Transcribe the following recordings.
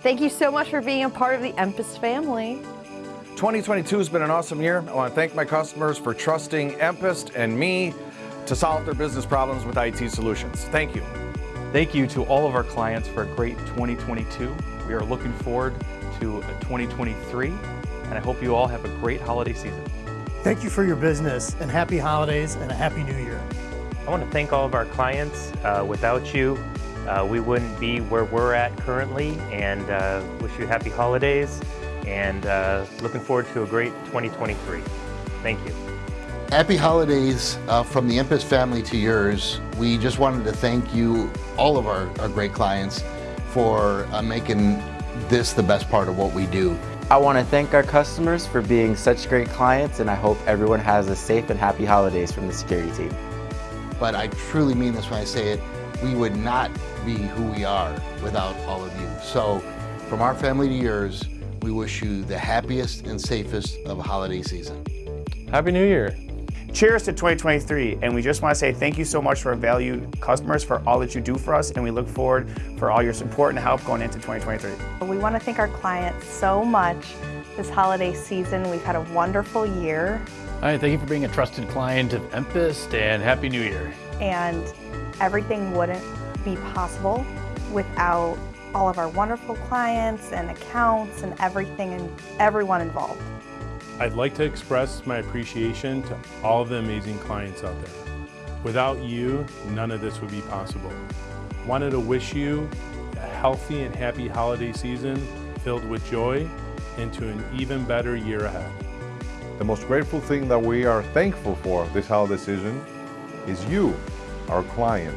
Thank you so much for being a part of the Empus family. 2022 has been an awesome year. I want to thank my customers for trusting Empus and me to solve their business problems with IT solutions. Thank you. Thank you to all of our clients for a great 2022. We are looking forward to 2023, and I hope you all have a great holiday season. Thank you for your business, and happy holidays and a happy new year. I want to thank all of our clients. Uh, without you, uh, we wouldn't be where we're at currently, and uh, wish you happy holidays, and uh, looking forward to a great 2023. Thank you. Happy holidays uh, from the Empus family to yours. We just wanted to thank you, all of our, our great clients, for uh, making this the best part of what we do. I want to thank our customers for being such great clients and I hope everyone has a safe and happy holidays from the security team. But I truly mean this when I say it, we would not be who we are without all of you. So from our family to yours, we wish you the happiest and safest of holiday season. Happy New Year. Cheers to 2023, and we just want to say thank you so much for our valued customers for all that you do for us, and we look forward for all your support and help going into 2023. We want to thank our clients so much this holiday season. We've had a wonderful year. All right, thank you for being a trusted client of Empus, and Happy New Year. And everything wouldn't be possible without all of our wonderful clients and accounts and everything and everyone involved. I'd like to express my appreciation to all of the amazing clients out there. Without you, none of this would be possible. Wanted to wish you a healthy and happy holiday season filled with joy into an even better year ahead. The most grateful thing that we are thankful for this holiday season is you, our client.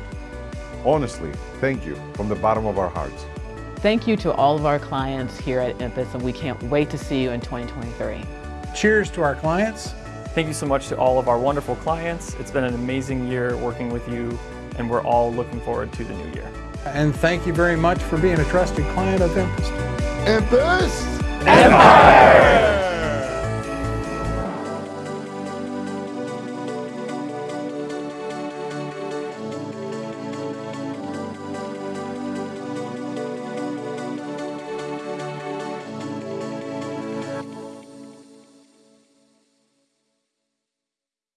Honestly, thank you from the bottom of our hearts. Thank you to all of our clients here at Empus and we can't wait to see you in 2023. Cheers to our clients. Thank you so much to all of our wonderful clients. It's been an amazing year working with you, and we're all looking forward to the new year. And thank you very much for being a trusted client of Empus. Empus! Empire!